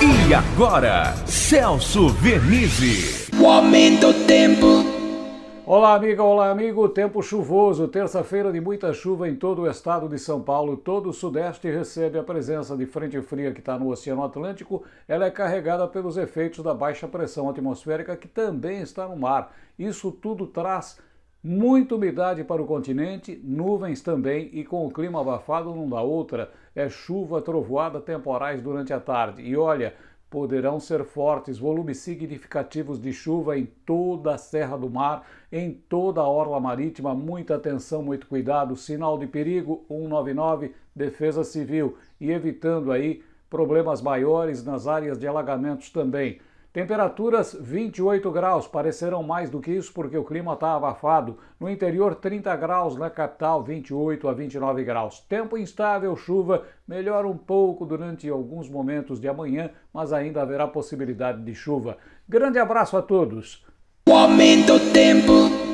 E agora, Celso Vernizzi. O aumento do tempo. Olá, amiga, olá, amigo. Tempo chuvoso, terça-feira de muita chuva em todo o estado de São Paulo. Todo o sudeste recebe a presença de frente fria que está no Oceano Atlântico. Ela é carregada pelos efeitos da baixa pressão atmosférica que também está no mar. Isso tudo traz Muita umidade para o continente, nuvens também e com o clima abafado não dá outra. É chuva, trovoada, temporais durante a tarde. E olha, poderão ser fortes volumes significativos de chuva em toda a Serra do Mar, em toda a orla marítima. Muita atenção, muito cuidado. Sinal de perigo 199, Defesa Civil. E evitando aí problemas maiores nas áreas de alagamentos também. Temperaturas 28 graus, parecerão mais do que isso porque o clima está abafado. No interior 30 graus, na capital 28 a 29 graus. Tempo instável, chuva, melhora um pouco durante alguns momentos de amanhã, mas ainda haverá possibilidade de chuva. Grande abraço a todos. O aumento tempo.